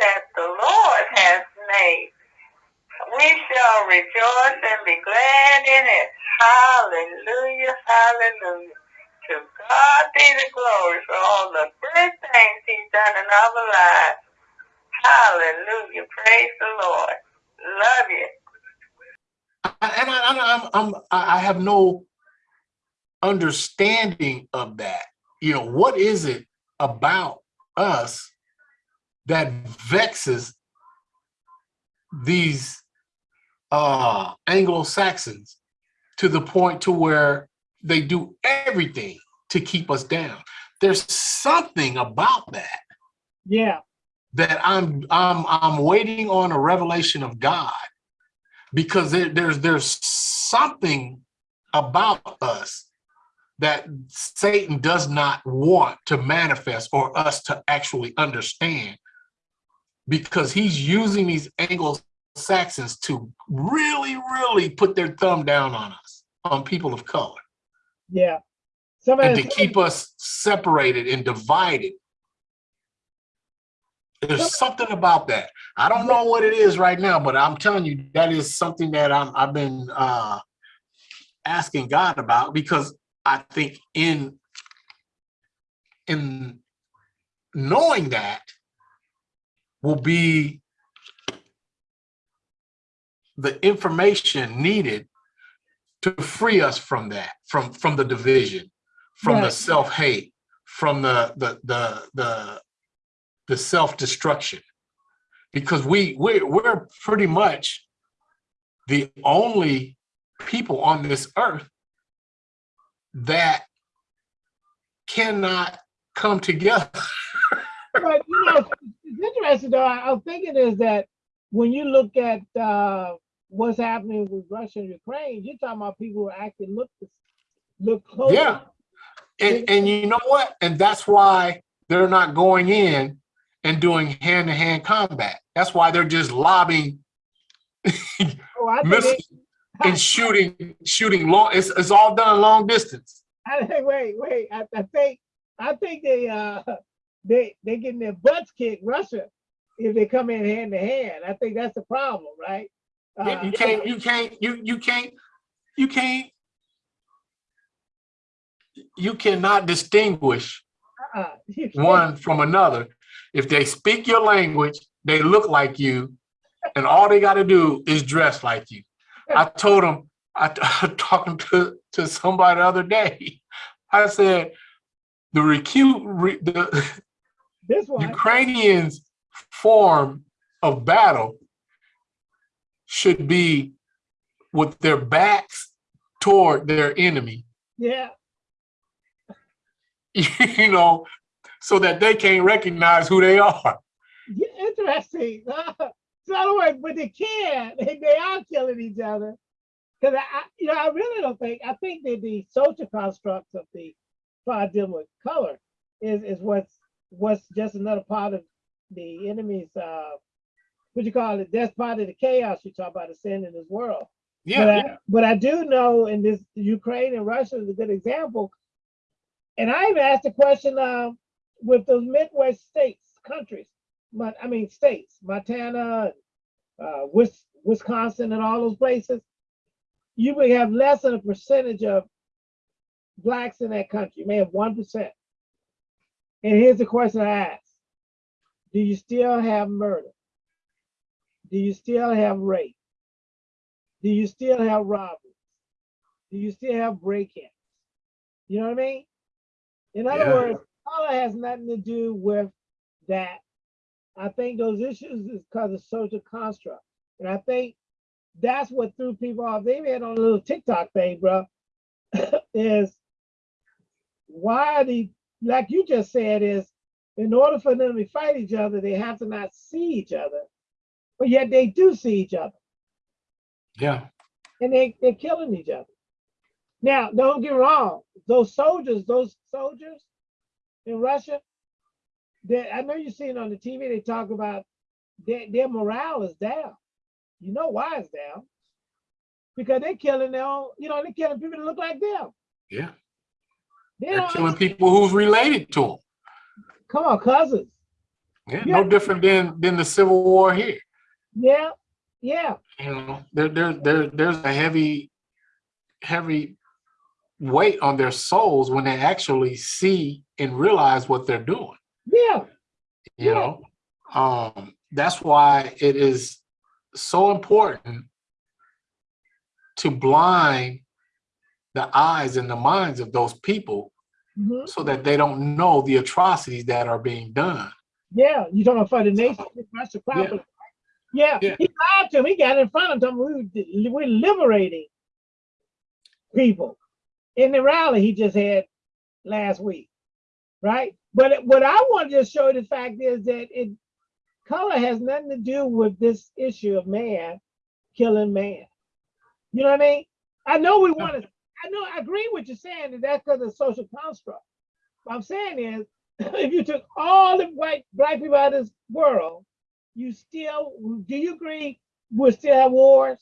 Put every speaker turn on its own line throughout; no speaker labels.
that the Lord has made. We shall rejoice and be glad in it. Hallelujah, hallelujah. To God be the glory for all the good things he's done in our lives. Hallelujah. Praise the Lord. Love you.
and I, I, I'm, I'm, I have no understanding of that. You know, what is it about us that vexes these uh, Anglo-Saxons to the point to where they do everything to keep us down. There's something about that.
Yeah,
that I'm I'm I'm waiting on a revelation of God because there, there's there's something about us that Satan does not want to manifest or us to actually understand because he's using these Anglo-Saxons to really, really put their thumb down on us, on people of color,
yeah.
and to keep us separated and divided. There's something about that. I don't know what it is right now, but I'm telling you, that is something that I'm, I've been uh, asking God about because I think in in knowing that will be the information needed to free us from that, from from the division, from the self-hate, from the the the the the self-destruction. Because we we we're pretty much the only people on this earth that cannot come together.
but you know, it's interesting though. I, I'm thinking is that when you look at uh, what's happening with Russia and Ukraine, you're talking about people who actually look look close.
Yeah. And and you know what? And that's why they're not going in and doing hand-to-hand combat. That's why they're just lobbing
Oh, I think
missiles and shooting shooting long. It's it's all done long distance.
I wait, wait. I, I think I think they uh they they getting their butts kicked Russia if they come in hand to hand. I think that's the problem, right? Uh,
you can't you can't you you can't you can't you cannot distinguish
uh-uh, you
one from another. If they speak your language, they look like you, and all they got to do is dress like you. I told them, I talking to to somebody the other day. I said, the recute re, the
This one,
Ukrainians' form of battle should be with their backs toward their enemy,
yeah,
you know, so that they can't recognize who they are.
yeah, interesting. so in but they can. They, they are killing each other. Because I, I, you know, I really don't think. I think that the social constructs of the dealing with color is is what's what's just another part of the enemy's uh what you call it that's part of the chaos you talk about the sin in this world but,
Yeah,
I, but I do know in this Ukraine and Russia is a good example. And I even asked the question uh, with those Midwest states, countries, but I mean states, Montana, uh, Wis- Wisconsin, and all those places. You may have less than a percentage of blacks in that country. You may have one percent. And here's the question I ask. Do you still have murder? Do you still have rape? Do you still have robberies? Do you still have break-ins? You know what I mean? In other
Yeah.
words, color has nothing to do with that. I think those issues is because of social construct. And I think that's what threw people off. They had on a little TikTok thing, bro, is why are the, like you just said, is in order for them to fight each other, they have to not see each other. But yet they do see each other
yeah,
and they, they're killing each other. Now, don't get wrong, those soldiers, those soldiers in Russia, they, I know you've seen on the TV, they talk about their, their morale is down. You know why it's down? Because they're killing their own, you know, they're killing people that look like them.
yeah.
They
They're killing people who's related to them.
Come on, cousins.
Yeah,
Yeah.
no different than than the Civil War here.
Yeah, yeah,
You know, there there there there's a heavy heavy weight on their souls when they actually see and realize what they're doing.
yeah,
You
Yeah.
know, um, that's why it is so important to blind the eyes and the minds of those people
mhm,
so that they don't know the atrocities that are being done.
yeah. You talking about for the nation, Russia properly. Yeah,
Yeah.
he lied to him. He got in front of them. We we're liberating people in the rally he just had last week, right? But it- what I want to just show the fact is that it color has nothing to do with this issue of man killing man. You know what I mean? I know we want to. I know I agree with you saying that that's because of social construct. What I'm saying is, if you took all the white black people out of this world, you still do you agree we'll still have wars?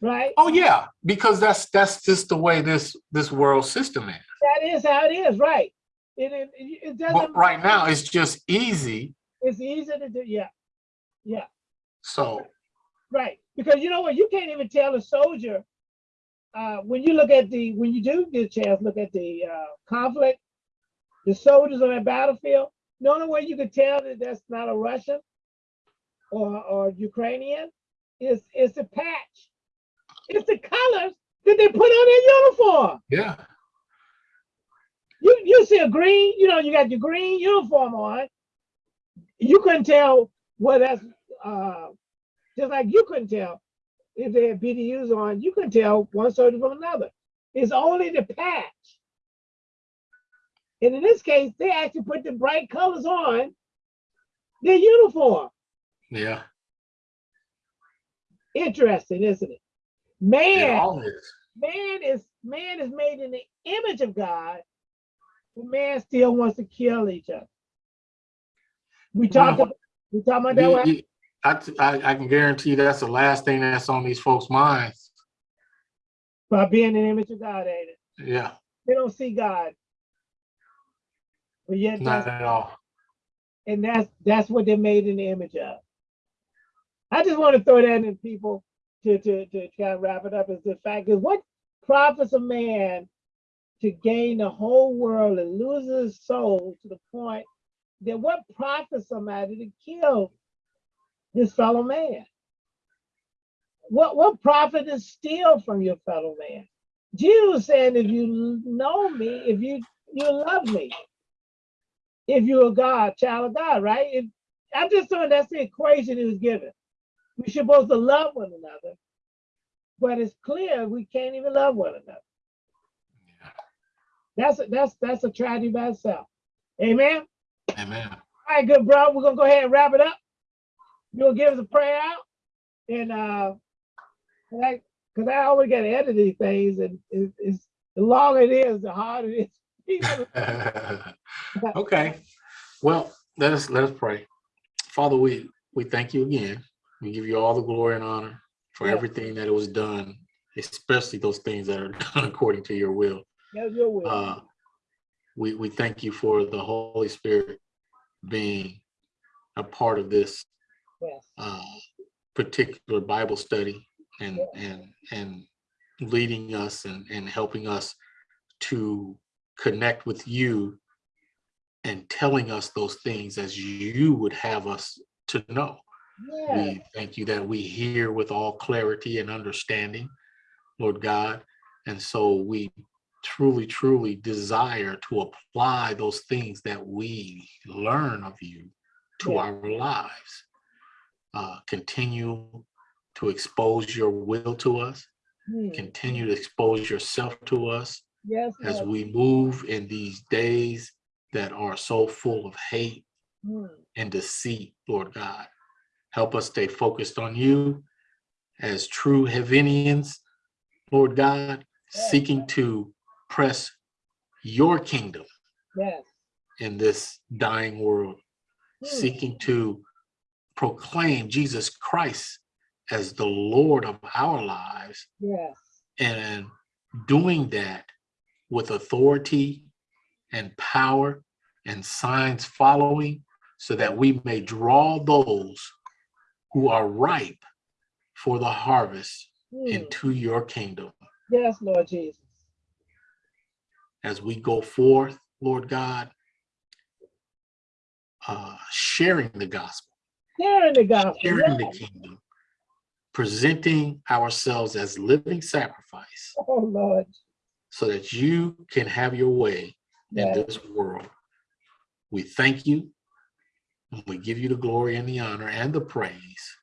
Right?
Oh yeah, because that's that's just the way this this world system is.
That is how it is, right? It, it, it doesn't
But right now it's just easy.
it's easy to do, yeah. Yeah,
So
right. Because you know what, you can't even tell a soldier uh when you look at the when you do get a chance, look at the uh conflict, the soldiers on that battlefield, the only way you can tell that that's not a Russian or or Ukrainian is is the patch. It's the colors that they put on their uniform.
yeah,
You you see a green, you know, you got your green uniform on. You couldn't tell what that's uh just like you couldn't tell if they had BDUs on, you couldn't tell one soldier from another. It's only the patch. And in this case, they actually put the bright colors on their uniform.
yeah.
Interesting, isn't it? Man,
is.
man is man is made in the image of God, but man still wants to kill each other. We talked about we talking about that one?
you- I, I I can guarantee that's the last thing that's on these folks' minds.
by being in the image of God, ain't it?
Yeah,
They don't see God. But yet
not at all.
and that's that's what they're made in the image of. I just want to throw that in people to to to kind of wrap it up is the fact is what profits a man to gain the whole world and lose his soul to the point that what profits somebody to kill his fellow man? What what profit is steal from your fellow man? Jesus said, if you know me, if you you love me, if you're a God, child of God, right? If, I'm just saying that's the equation he was given. We're supposed to love one another, but it's clear we can't even love one another. That's a, that's that's a tragedy by itself. Amen.
Amen.
All right, good bro. We're gonna go ahead and wrap it up. You'll give us a prayer out, and uh, like, cause I always gotta edit these things, and it, it's the longer it is, the harder it is.
Okay. Well, let us let us pray. Father, we we thank you again. We give you all the glory and honor for everything that it was done, especially those things that are done according to your will.
That's your will.
Uh, we we thank you for the Holy Spirit being a part of this
yes.
Uh, particular Bible study and and and leading us and and helping us to connect with you and telling us those things as you would have us to know.
Yeah.
We thank you that we hear with all clarity and understanding, Lord God. And so we truly, truly desire to apply those things that we learn of you to
Yeah.
our lives. Uh, continue to expose your will to us,
Hmm.
continue to expose yourself to us
Yes.
as
Lord.
we move in these days that are so full of hate
Hmm.
and deceit, Lord God. Help us stay focused on you as true Havinians, Lord God,
Yes.
seeking to press your kingdom
Yes.
in this dying world,
Hmm.
seeking to proclaim Jesus Christ as the Lord of our lives
Yes.
and doing that with authority and power and signs following so that we may draw those who are ripe for the harvest
Hmm.
into your kingdom.
Yes, Lord Jesus.
As we go forth, Lord God, uh, sharing the gospel,
Sharing the gospel.
sharing the kingdom, presenting ourselves as living sacrifice
Oh, Lord.
so that you can have your way in this world. We thank you. and We give you the glory and the honor and the praise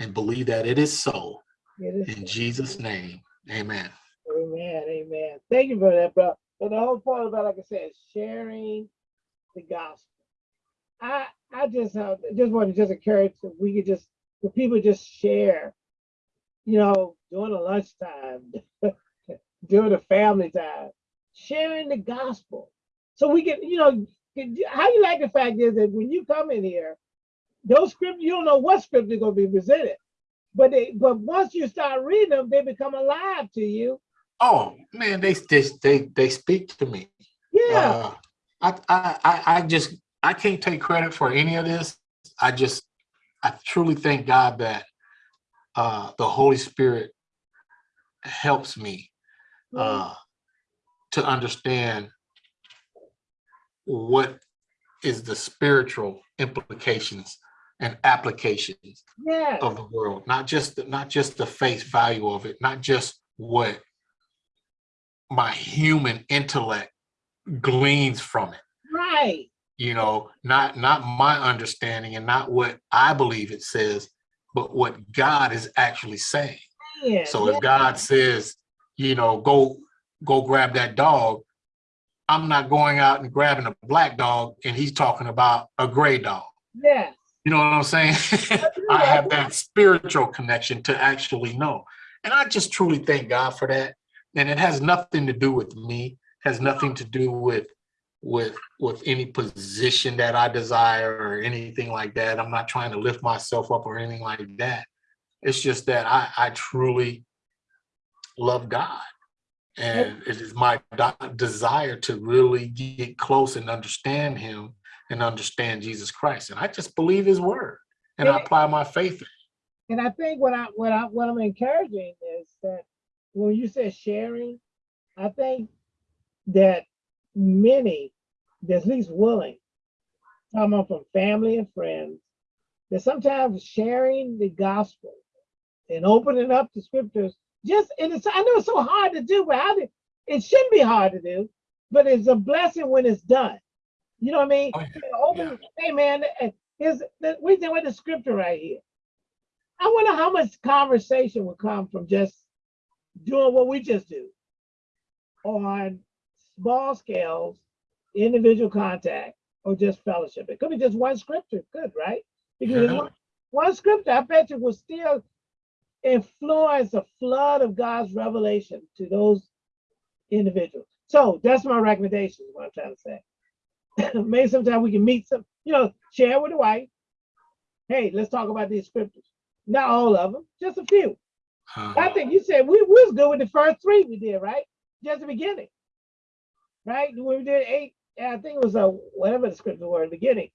and believe that it is so
It is
in Jesus' name. Amen.
Amen. Amen. Thank you for that, bro. But the whole point about, like I said, sharing the gospel. I I just uh, just want to just encourage that we could just the people just share, you know, during the lunchtime, during the family time, sharing the gospel. So we can, you know, can- how you like the fact is that when you come in here, those scriptures, you don't know what scripture is going to be presented. But they but once you start reading them, they become alive to you.
Oh man, they they they, they speak to me.
Yeah.
Uh, I I I just I can't take credit for any of this. I just I truly thank God that uh, the Holy Spirit helps me uh, to understand what is the spiritual implications and applications
yeah.
of the world, not just the, not just the face value of it, not just what my human intellect gleans from it.
Right.
You know, not not my understanding and not what I believe it says, but what God is actually saying.
Yeah.
So
yeah.
if God says, you know, go go grab that dog, I'm not going out and grabbing a black dog and he's talking about a gray dog.
Yeah.
You know what I'm saying? I have that spiritual connection to actually know. And I just truly thank God for that. And it has nothing to do with me, has nothing to do with with with any position that I desire or anything like that. I'm not trying to lift myself up or anything like that. It's just that I, I truly love God. And it is my desire to really get close and understand him and understand Jesus Christ. And I just believe his word and I apply my faith.
And I think what I what I what I'm encouraging is that when you said sharing, I think that many that's at least willing, coming from family and friends, that sometimes sharing the gospel and opening up the scriptures, just and it's I know it's so hard to do, but how did it shouldn't be hard to do, but it's a blessing when it's done. You know what I mean?
Oh, yeah.
Open, hey man, the, we did with the scripture right here. I wonder how much conversation would come from just doing what we just do on small scales, individual contact, or just fellowship. It could be just one scripture, good, right? Because
Yeah.
one, one scripture, I bet you will still influence a flood of God's revelation to those individuals. So that's my recommendation, what I'm trying to say. Maybe sometime we can meet some, you know, share with the wife. Hey, let's talk about these scriptures. Not all of them, just a few.
Uh,
I think you said we, we was good with the first three we did, right? Just the beginning. Right? When we did eight, I think it was a whatever the scripture were in the beginning.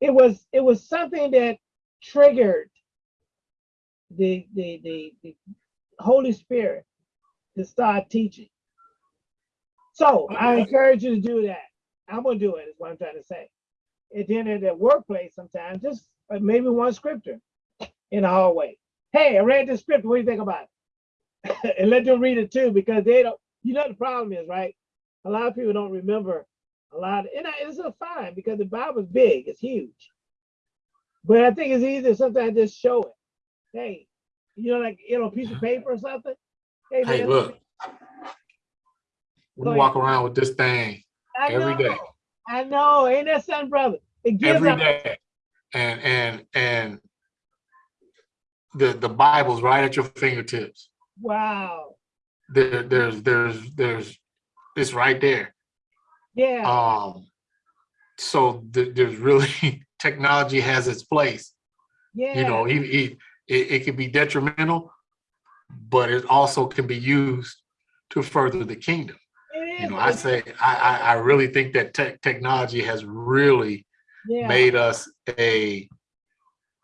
It was it was something that triggered the the the, the Holy Spirit to start teaching. So I encourage you to do that. I'm gonna do it, is what I'm trying to say. And then at the workplace sometimes, just uh, maybe one scripture in the hallway. Hey, I read this scripture. What do you think about it? and let them read it too, because they don't. You know the problem is right. A lot of people don't remember a lot, and I- it's a fine because the Bible's big. It's huge. But I think it's easier sometimes just show it. Hey, you know, like you know, a piece of paper or something. Hey,
Hey,
man,
look, we walk around with this thing
I
every
know,
day,
I know, ain't that something, brother? It gives
every
up.
And, and, and the, the Bible's right at your fingertips.
Wow.
There, there's, there's, there's, it's right there.
Yeah.
Um, so th- there's really, technology has its place.
yeah.
You know, it, it, it, can be detrimental, but it also can be used to further the kingdom. You know, I say, I, I, I really think that tech technology has really
yeah.
made us a,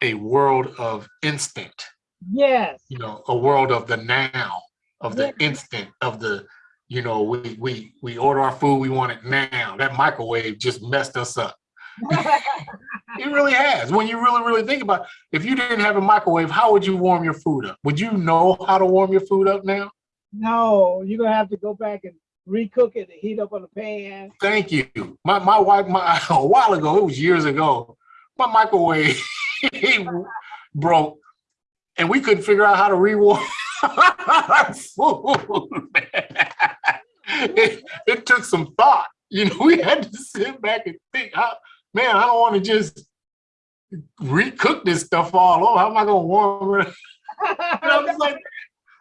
a world of instinct,
Yes.
you know, a world of the now, of the instant, of the, you know, we, we, we order our food, we want it now. That microwave just messed us up. It really has. When you really, really think about, it. if you didn't have a microwave, how would you warm your food up? Would you know how to warm your food up now?
no, you're gonna have to go back and recook it and heat up on the pan.
Thank you. My my wife, my a while ago, it was years ago, my microwave broke and we couldn't figure out how to rewarm it, it took some thought. You know, we had to sit back and think, how, man, I don't want to just recook this stuff all over. How am I gonna warm it? And I was like,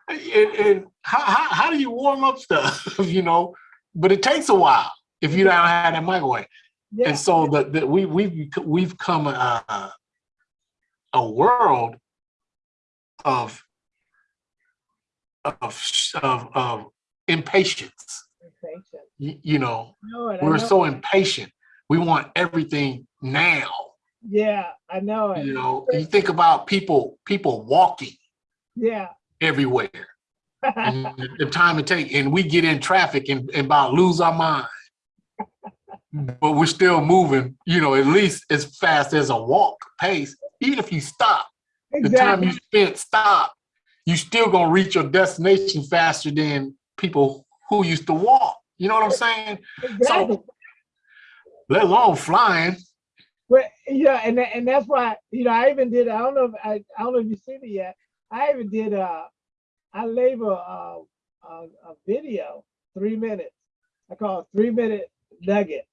and, and how, how, how do you warm up stuff, you know? But it takes a while if you don't have that microwave.
yeah.
And so the, the we we've we've come a, a world of of of, of impatience.
Patient.
You, you know, we're
know
so
it.
impatient. We want everything now.
Yeah, I know it.
You know, you think about people people walking
Yeah.
everywhere and the- time it take, and we get in traffic and, and about lose our mind. But we're still moving, you know, at least as fast as a walk pace. Even if you stop, the time you spent stop, you still gonna reach your destination faster than people who used to walk. You know what I'm saying?
exactly.
Let alone flying.
But yeah, and and that's why you know I even did. I don't know if I, I don't know if you've seen it yet. I even did. Uh, I label a, a a video three minutes. I call it three minute nugget.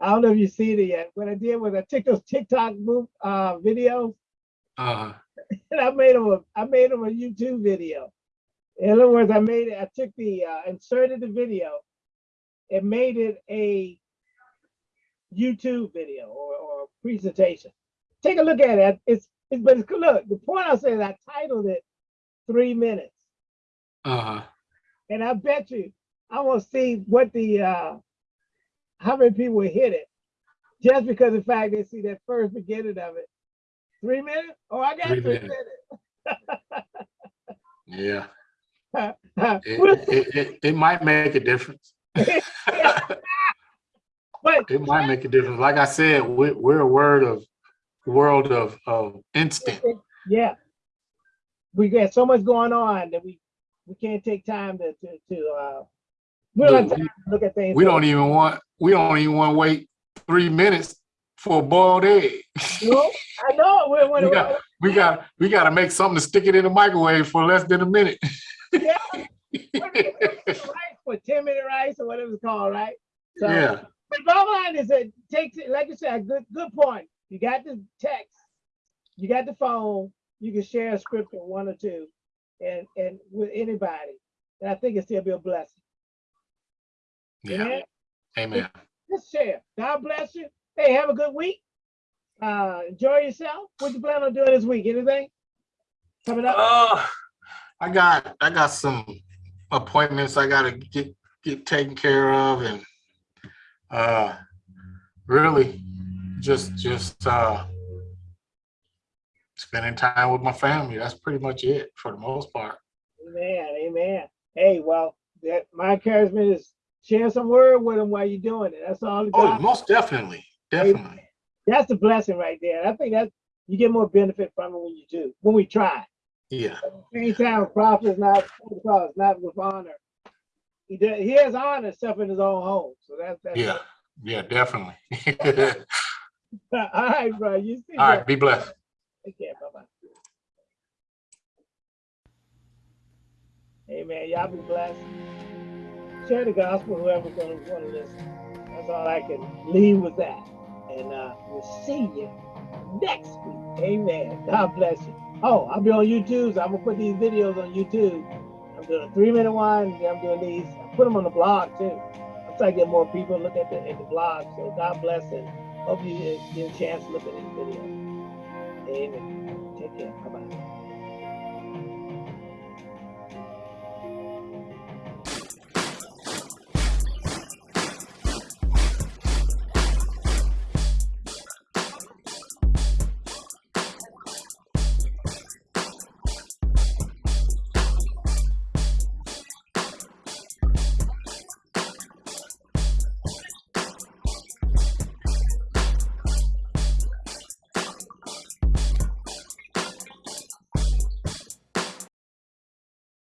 I don't know if you've seen it yet. What I did was I took those TikTok move uh videos
Uh,
and I made them a I made them a YouTube video. In other words, I made it. I took the uh, inserted the video and made it a YouTube video or, or presentation. Take a look at it. It's it's but it's look. The point I said I titled it three minutes,
uh, huh.
and I bet you I want to see what the uh how many people hit it just because the fact they see that first beginning of it. Three minutes? Oh, I got
Three
three,
minutes. yeah. It, it, it, it might make a difference.
but
It might make a difference. Like I said, we're, we're a word of world of, of instant.
yeah, we got so much going on that we we can't take time to to, to uh we don't have
Look,
look at things.
We don't even want, we don't even want to wait three minutes for a boiled egg.
No, I know.
We got, we got, we got to make something to stick it in the microwave for less than a minute.
yeah, rice for ten minute rice or whatever it's called, right? So,
Yeah,
But bottom line is it takes it, like you said, a good good point. You got the text, you got the phone, you can share a scripture, one or two, and and with anybody. And I think it still be a blessing.
yeah,
Amen?
amen.
Just share. God bless you. Hey, have a good week. Uh enjoy yourself. What you plan on doing this week? Anything? Coming up?
Uh, I got, I got some appointments I gotta get, get taken care of and, uh, really just, just, uh, spending time with my family. That's pretty much it for the most part.
Amen. Amen. Hey, well, that my encouragement is share some word with them while you're doing it. That's all.
Oh, most definitely, definitely.
That's the blessing right there. I think that you get more benefit from it when you do, when we try.
Yeah,
At the same time, a prophet is not because not with honor. He does, he has honor stuff in his own home. So that's that's
yeah, yeah, definitely.
all right, bro. You see
All right, be blessed.
Take care. Bye bye. Amen. Y'all be blessed. Share the gospel, whoever's gonna want to listen. That's all I can leave with that. And uh, we'll see you next week. Amen. God bless you. Oh, I'll be on YouTube. So I'm gonna put these videos on YouTube. I'm doing a three minute one. I'm doing these. I put them on the blog too. I'm trying to get more people to look at the, at the blog. So God bless and hope you get a chance to look at these videos. Amen. Take care. Bye bye.